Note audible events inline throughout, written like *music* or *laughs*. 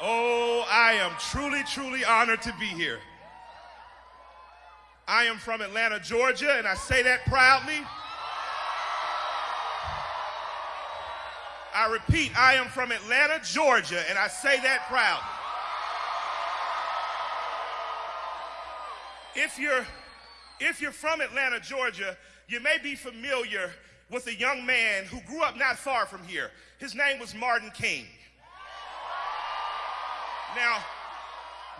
Oh, I am truly, truly honored to be here. I am from Atlanta, Georgia, and I say that proudly. I repeat, I am from Atlanta, Georgia, and I say that proudly. If you're, if you're from Atlanta, Georgia, you may be familiar with a young man who grew up not far from here. His name was Martin King. Now,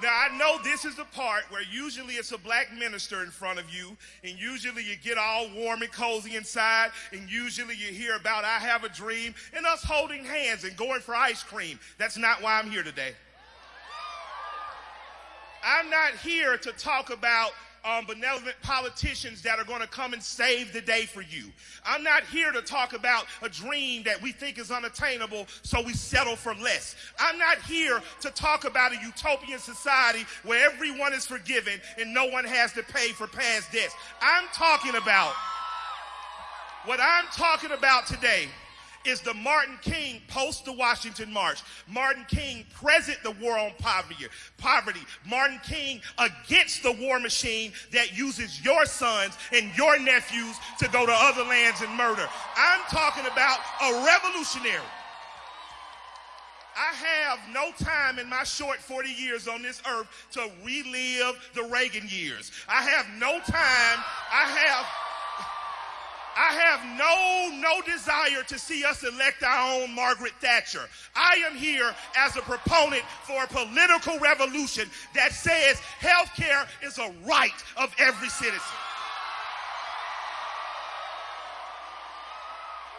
now I know this is the part where usually it's a black minister in front of you, and usually you get all warm and cozy inside, and usually you hear about I have a dream and us holding hands and going for ice cream. That's not why I'm here today. I'm not here to talk about um, benevolent politicians that are going to come and save the day for you. I'm not here to talk about a dream that we think is unattainable, so we settle for less. I'm not here to talk about a utopian society where everyone is forgiven and no one has to pay for past debts. I'm talking about what I'm talking about today is the Martin King post the Washington March. Martin King present the war on poverty. Poverty. Martin King against the war machine that uses your sons and your nephews to go to other lands and murder. I'm talking about a revolutionary. I have no time in my short 40 years on this earth to relive the Reagan years. I have no time. I have I have no, no desire to see us elect our own Margaret Thatcher. I am here as a proponent for a political revolution that says health care is a right of every citizen.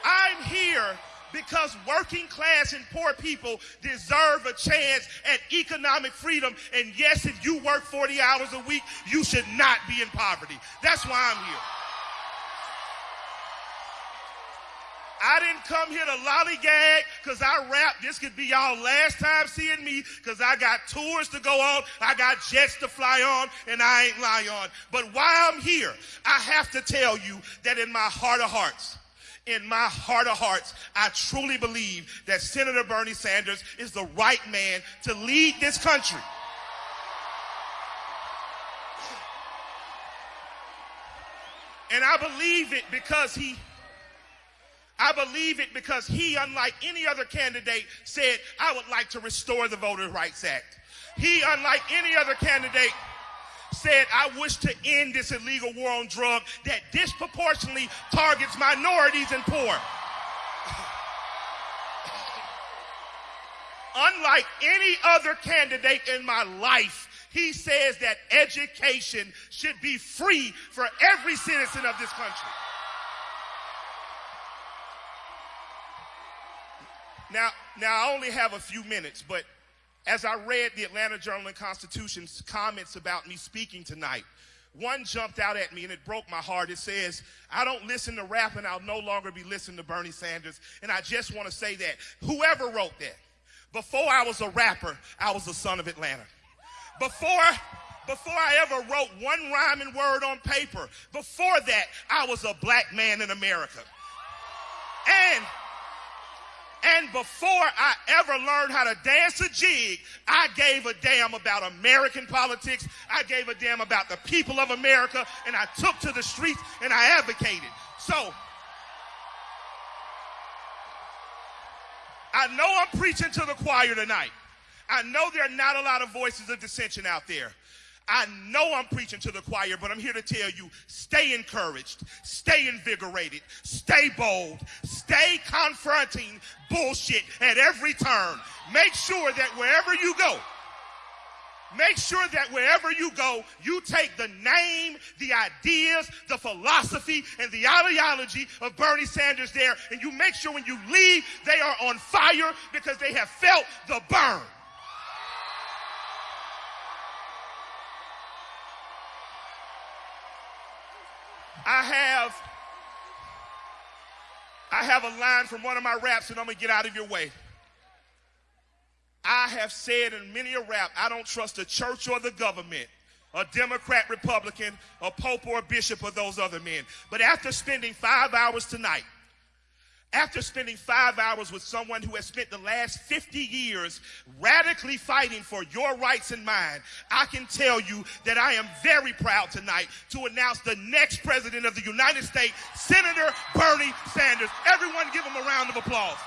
I'm here because working class and poor people deserve a chance at economic freedom. And yes, if you work 40 hours a week, you should not be in poverty. That's why I'm here. I didn't come here to lollygag because I rap. This could be y'all last time seeing me because I got tours to go on. I got jets to fly on and I ain't lying on. But while I'm here, I have to tell you that in my heart of hearts, in my heart of hearts, I truly believe that Senator Bernie Sanders is the right man to lead this country. And I believe it because he I believe it because he, unlike any other candidate, said, I would like to restore the Voter Rights Act. He, unlike any other candidate, said, I wish to end this illegal war on drugs that disproportionately targets minorities and poor. *laughs* Unlike any other candidate in my life, he says that education should be free for every citizen of this country. Now, now I only have a few minutes, but as I read the Atlanta Journal and Constitution's comments about me speaking tonight, one jumped out at me and it broke my heart. It says, I don't listen to rap and I'll no longer be listening to Bernie Sanders. And I just want to say that whoever wrote that, before I was a rapper, I was a son of Atlanta. Before before I ever wrote one rhyming word on paper, before that, I was a black man in America. And and before I ever learned how to dance a jig, I gave a damn about American politics. I gave a damn about the people of America, and I took to the streets and I advocated. So, I know I'm preaching to the choir tonight. I know there are not a lot of voices of dissension out there. I know I'm preaching to the choir, but I'm here to tell you stay encouraged, stay invigorated, stay bold, stay confronting bullshit at every turn. Make sure that wherever you go, Make sure that wherever you go, you take the name, the ideas, the philosophy, and the ideology of Bernie Sanders there, and you make sure when you leave, they are on fire because they have felt the burn. I have I have a line from one of my raps and I'm gonna get out of your way. I have said in many a rap, I don't trust the church or the government, a Democrat, Republican, a pope or a bishop or those other men. But after spending five hours tonight, After spending five hours with someone who has spent the last 50 years radically fighting for your rights and mine, I can tell you that I am very proud tonight to announce the next president of the United States, Senator Bernie Sanders. Everyone give him a round of applause.